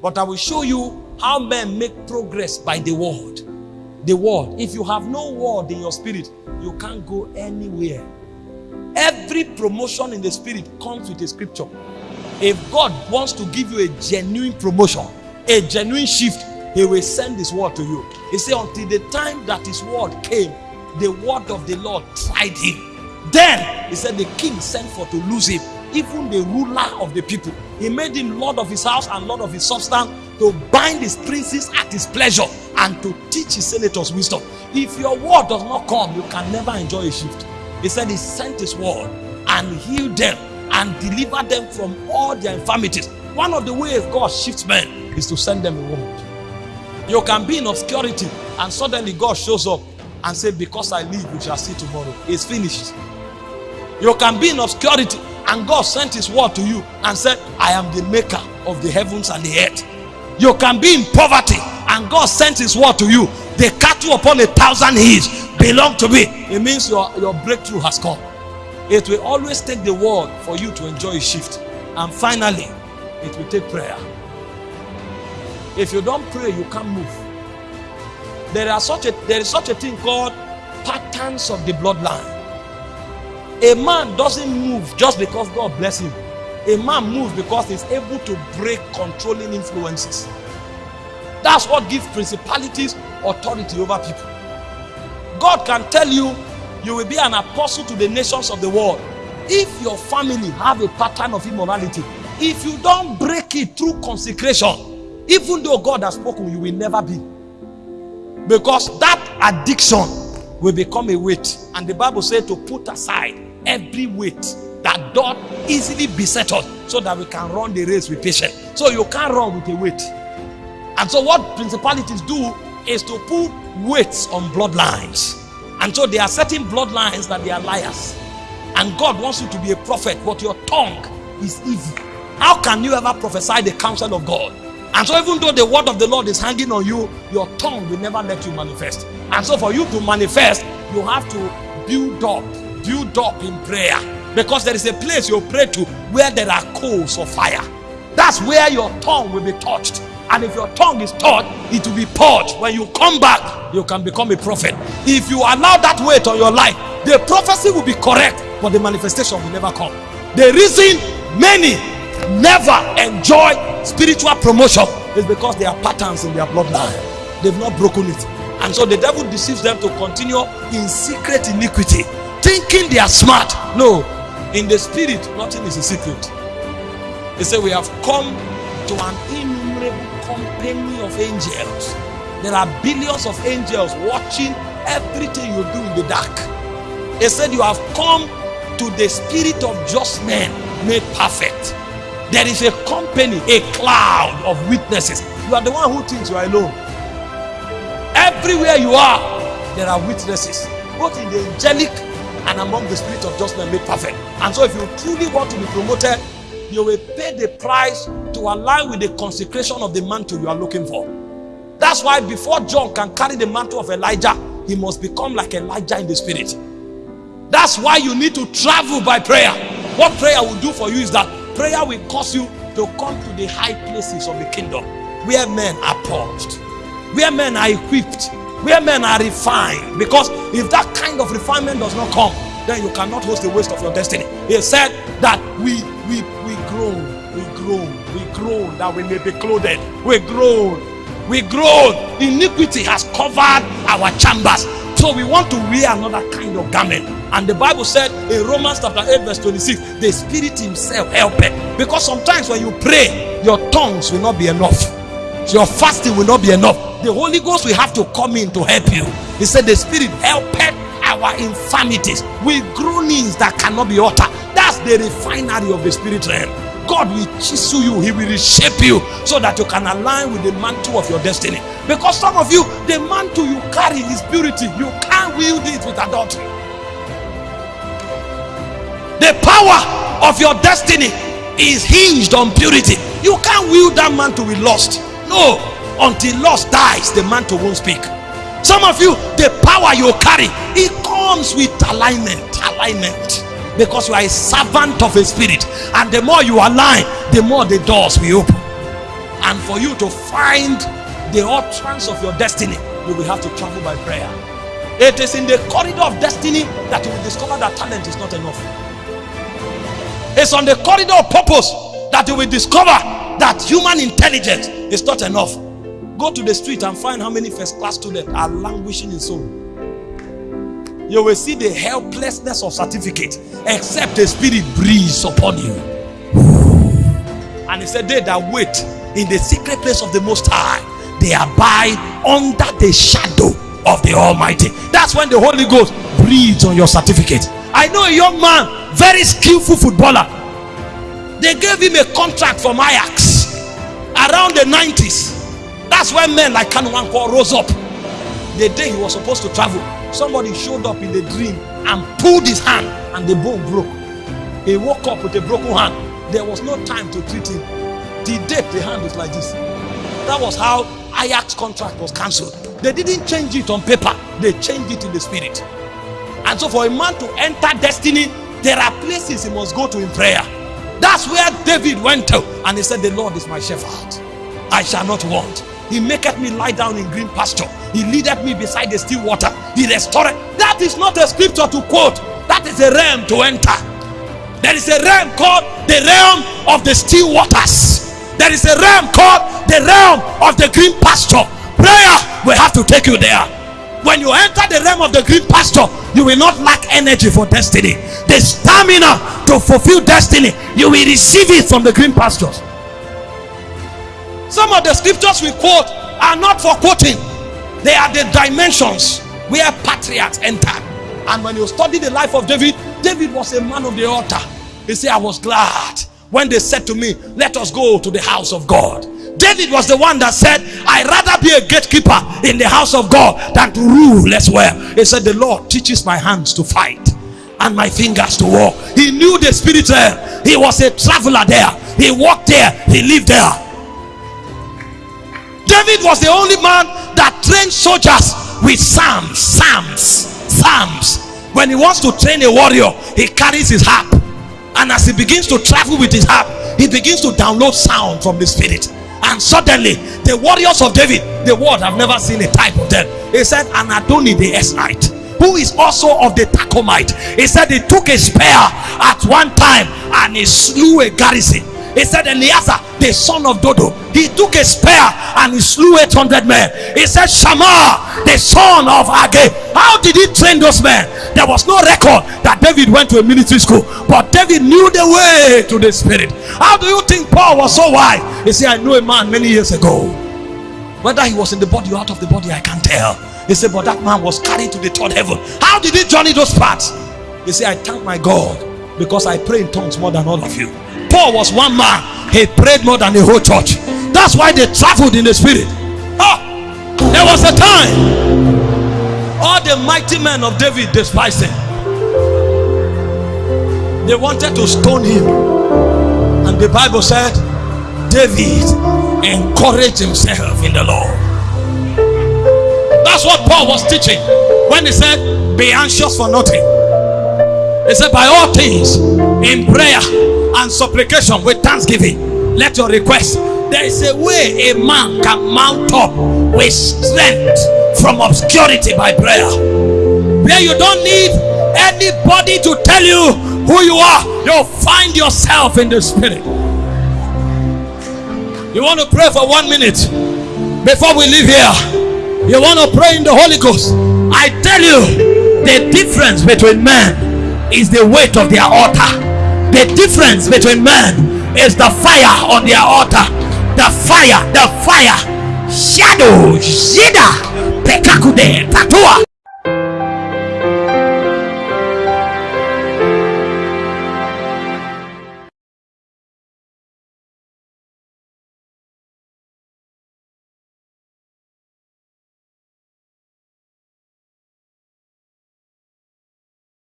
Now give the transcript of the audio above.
But I will show you how men make progress by the word. The word. If you have no word in your spirit, you can't go anywhere. Every promotion in the spirit comes with a scripture. If God wants to give you a genuine promotion, a genuine shift, He will send His word to you. He said, Until the time that His word came, the word of the Lord tried him. Then He said, The king sent for to lose him, even the ruler of the people. He made him Lord of his house and Lord of his substance to bind his princes at his pleasure and to teach his senators wisdom. If your word does not come, you can never enjoy a shift. He said, He sent His word and healed them and delivered them from all their infirmities. One of the ways God shifts men is to send them a word. You can be in obscurity and suddenly God shows up and say, Because I live, you shall see tomorrow. It's finished. You can be in obscurity and God sent His word to you and said, I am the maker of the heavens and the earth. You can be in poverty and God sent His word to you. The cattle upon a thousand hills belong to me. It means your, your breakthrough has come. It will always take the word for you to enjoy a shift. And finally, it will take prayer. If you don't pray, you can't move. There are such a there is such a thing called patterns of the bloodline. A man doesn't move just because God bless him. A man moves because he's able to break controlling influences. That's what gives principalities authority over people. God can tell you you will be an apostle to the nations of the world if your family have a pattern of immorality if you don't break it through consecration even though god has spoken you will never be because that addiction will become a weight and the bible said to put aside every weight that doth easily beset us so that we can run the race with patience so you can't run with a weight and so what principalities do is to put weights on bloodlines and so there are certain bloodlines that they are liars. And God wants you to be a prophet, but your tongue is evil. How can you ever prophesy the counsel of God? And so, even though the word of the Lord is hanging on you, your tongue will never let you manifest. And so, for you to manifest, you have to build up, build up in prayer. Because there is a place you pray to where there are coals of fire. That's where your tongue will be touched. And if your tongue is touched, it will be purged. When you come back, you can become a prophet. If you allow that weight on your life, the prophecy will be correct, but the manifestation will never come. The reason many never enjoy spiritual promotion is because there are patterns in their bloodline. They've not broken it. And so the devil deceives them to continue in secret iniquity, thinking they are smart. No, in the spirit, nothing is a secret. He said, We have come to an innumerable company of angels. There are billions of angels watching everything you do in the dark. He said, You have come to the spirit of just men made perfect. There is a company, a cloud of witnesses. You are the one who thinks you are alone. Everywhere you are, there are witnesses, both in the angelic and among the spirit of just made perfect. And so, if you truly want to be promoted, you will pay the price to align with the consecration of the mantle you are looking for. That's why before John can carry the mantle of Elijah, he must become like Elijah in the spirit. That's why you need to travel by prayer. What prayer will do for you is that prayer will cause you to come to the high places of the kingdom where men are purged, where men are equipped, where men are refined. Because if that kind of refinement does not come, then you cannot host the waste of your destiny. He said that we we we groan, we groan, we groan that we may be clothed. We groan, we groan. Iniquity has covered our chambers. So we want to wear another kind of garment. And the Bible said in Romans chapter 8, verse 26, the Spirit Himself help it. Because sometimes when you pray, your tongues will not be enough. Your fasting will not be enough. The Holy Ghost will have to come in to help you. He said, The Spirit helpeth our infirmities with groanings that cannot be uttered. That's the refinery of the spirit realm. God will chisel you, He will reshape you so that you can align with the mantle of your destiny. Because some of you, the mantle you carry is purity, you can't wield it with adultery. The power of your destiny is hinged on purity. You can't wield that mantle with lust. No, until lust dies, the mantle won't speak. Some of you, the power you carry, it comes with alignment. Alignment. Because you are a servant of a spirit. And the more you align, the more the doors will open. And for you to find the utterance of your destiny, you will have to travel by prayer. It is in the corridor of destiny that you will discover that talent is not enough. It's on the corridor of purpose that you will discover that human intelligence is not enough. Go to the street and find how many first class students are languishing in soul. You will see the helplessness of certificate except the spirit breathes upon you. And he said, They that wait in the secret place of the Most High, they abide under the shadow of the Almighty. That's when the Holy Ghost breathes on your certificate. I know a young man, very skillful footballer. They gave him a contract from Ajax around the 90s. That's when men like Kanu Nwankwo rose up. The day he was supposed to travel, somebody showed up in the dream and pulled his hand, and the bone broke. He woke up with a broken hand. There was no time to treat him. The day the hand was like this. That was how Ajax contract was cancelled. They didn't change it on paper, they changed it in the spirit. And so, for a man to enter destiny, there are places he must go to in prayer. That's where David went to, and he said, The Lord is my shepherd, I shall not want. He maketh me lie down in green pasture. He leadeth me beside the still water. He restored. That is not a scripture to quote. That is a realm to enter. There is a realm called the realm of the still waters. There is a realm called the realm of the green pasture. Prayer will have to take you there. When you enter the realm of the green pasture, you will not lack energy for destiny. The stamina to fulfill destiny, you will receive it from the green pastures. Some of the scriptures we quote are not for quoting, they are the dimensions where patriarchs entered. And when you study the life of David, David was a man of the altar. He said, I was glad when they said to me, Let us go to the house of God. David was the one that said, I'd rather be a gatekeeper in the house of God than to rule as well. He said, The Lord teaches my hands to fight and my fingers to walk. He knew the spirit there. He was a traveler there. He walked there. He lived there. David was the only man that trained soldiers with psalms. Psalms. Psalms. When he wants to train a warrior, he carries his harp. And as he begins to travel with his harp, he begins to download sound from the spirit. And suddenly, the warriors of David, the world have never seen a type of them. He said, and Adoni the Eznite, who is also of the Tachmonite. He said he took a spear at one time and he slew a garrison. He said Eleazar, the son of Dodo, he took a spear and he slew 800 men. He said Shammah, the son of Agag. How did he train those men? There was no record that David went to a military school, but David knew the way to the spirit. How do you think Paul was so wise? He said, I knew a man many years ago. Whether he was in the body or out of the body, I can't tell. He said, but that man was carried to the third heaven. How did he journey those parts? He said, I thank my God because I pray in tongues more than all of you. Paul was one man, he prayed more than the whole church. That's why they traveled in the spirit. Oh, there was a time all the mighty men of David despised him. They wanted to stone him, and the Bible said, David encouraged himself in the Lord. That's what Paul was teaching when he said, Be anxious for nothing. He said, By all things, in prayer and supplication with thanksgiving, let your request. There is a way a man can mount up with strength from obscurity by prayer. Where you don't need anybody to tell you who you are, you'll find yourself in the spirit. You want to pray for one minute before we leave here. You want to pray in the Holy Ghost. I tell you, the difference between men is the weight of their altar. The difference between men is the fire on their altar. The fire, the fire. Shadow, Shida, Tatua.